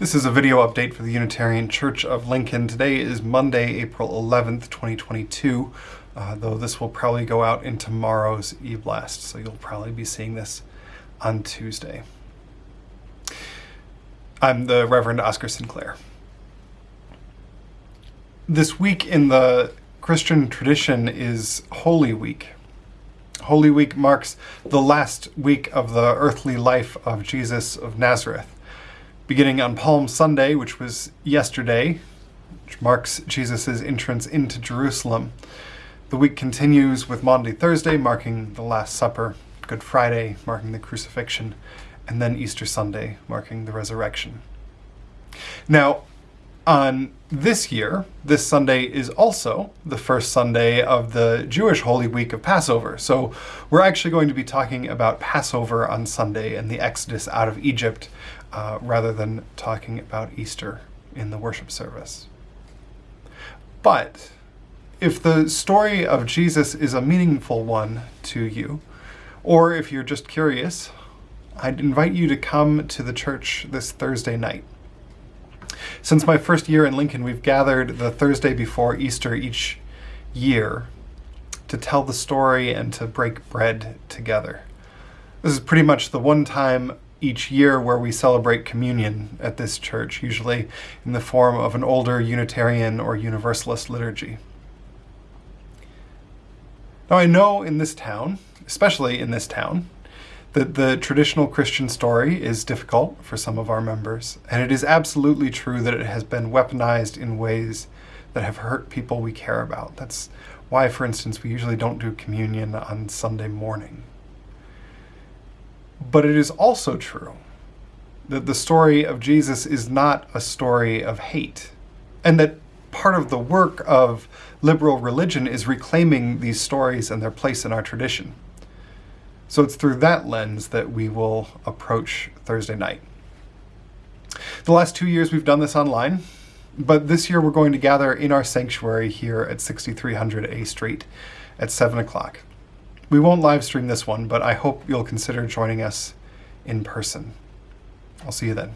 This is a video update for the Unitarian Church of Lincoln. Today is Monday, April 11th, 2022, uh, though this will probably go out in tomorrow's e-blast, so you'll probably be seeing this on Tuesday. I'm the Reverend Oscar Sinclair. This week in the Christian tradition is Holy Week. Holy Week marks the last week of the earthly life of Jesus of Nazareth beginning on Palm Sunday, which was yesterday, which marks Jesus' entrance into Jerusalem. The week continues with Maundy Thursday, marking the Last Supper, Good Friday, marking the crucifixion, and then Easter Sunday, marking the resurrection. Now, on this year, this Sunday is also the first Sunday of the Jewish Holy Week of Passover. So we're actually going to be talking about Passover on Sunday and the Exodus out of Egypt, uh, rather than talking about Easter in the worship service. But if the story of Jesus is a meaningful one to you, or if you're just curious, I'd invite you to come to the church this Thursday night. Since my first year in Lincoln, we've gathered the Thursday before Easter each year to tell the story and to break bread together. This is pretty much the one time each year where we celebrate communion at this church, usually in the form of an older Unitarian or Universalist liturgy. Now I know in this town, especially in this town, that the traditional Christian story is difficult for some of our members, and it is absolutely true that it has been weaponized in ways that have hurt people we care about. That's why, for instance, we usually don't do communion on Sunday morning. But it is also true that the story of Jesus is not a story of hate, and that part of the work of liberal religion is reclaiming these stories and their place in our tradition. So it's through that lens that we will approach Thursday night. The last two years we've done this online, but this year we're going to gather in our sanctuary here at 6300 A Street at 7 o'clock. We won't live stream this one, but I hope you'll consider joining us in person. I'll see you then.